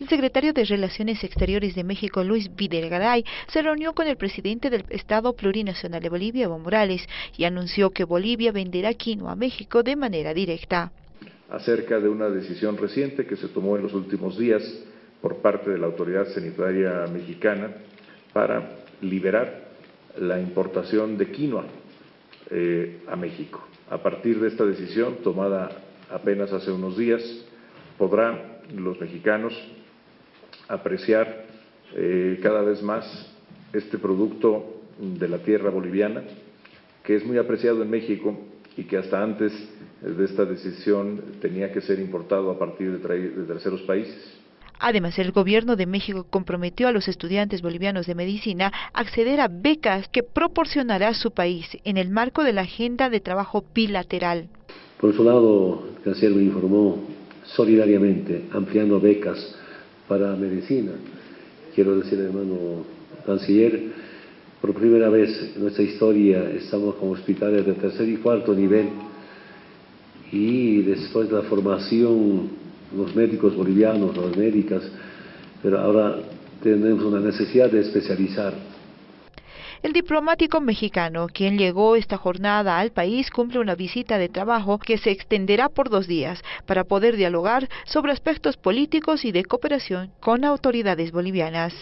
El secretario de Relaciones Exteriores de México, Luis Videgaray, se reunió con el presidente del Estado Plurinacional de Bolivia, Evo Morales, y anunció que Bolivia venderá quinoa a México de manera directa. Acerca de una decisión reciente que se tomó en los últimos días por parte de la Autoridad Sanitaria Mexicana para liberar la importación de quinoa eh, a México. A partir de esta decisión, tomada apenas hace unos días, podrán los mexicanos apreciar eh, cada vez más este producto de la tierra boliviana, que es muy apreciado en México y que hasta antes de esta decisión tenía que ser importado a partir de, terceros países. Además, el gobierno de México comprometió a los estudiantes bolivianos de medicina a acceder a becas que proporcionará su país en el marco de la agenda de trabajo bilateral. Por su lado, el canciller me informó solidariamente ampliando becas para medicina. Quiero decir, hermano canciller, por primera vez en nuestra historia estamos con hospitales de tercer y cuarto nivel y después de la formación, los médicos bolivianos, las médicas, pero ahora tenemos una necesidad de especializar el diplomático mexicano, quien llegó esta jornada al país, cumple una visita de trabajo que se extenderá por dos días para poder dialogar sobre aspectos políticos y de cooperación con autoridades bolivianas.